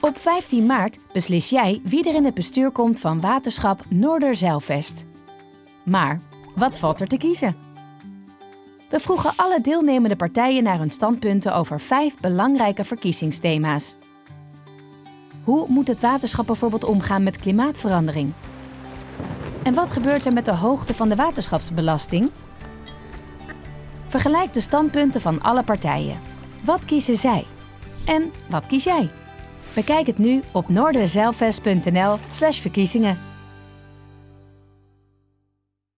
Op 15 maart beslis jij wie er in het bestuur komt van Waterschap Noorderzeilvest. Maar wat valt er te kiezen? We vroegen alle deelnemende partijen naar hun standpunten over vijf belangrijke verkiezingsthema's. Hoe moet het waterschap bijvoorbeeld omgaan met klimaatverandering? En wat gebeurt er met de hoogte van de waterschapsbelasting? Vergelijk de standpunten van alle partijen. Wat kiezen zij? En wat kies jij? Bekijk het nu op noorderzeilvest.nl/verkiezingen.